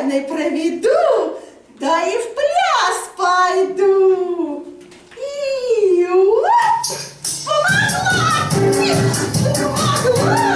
бедной проведу, да и в пляс пойду. И помогла! Помогла!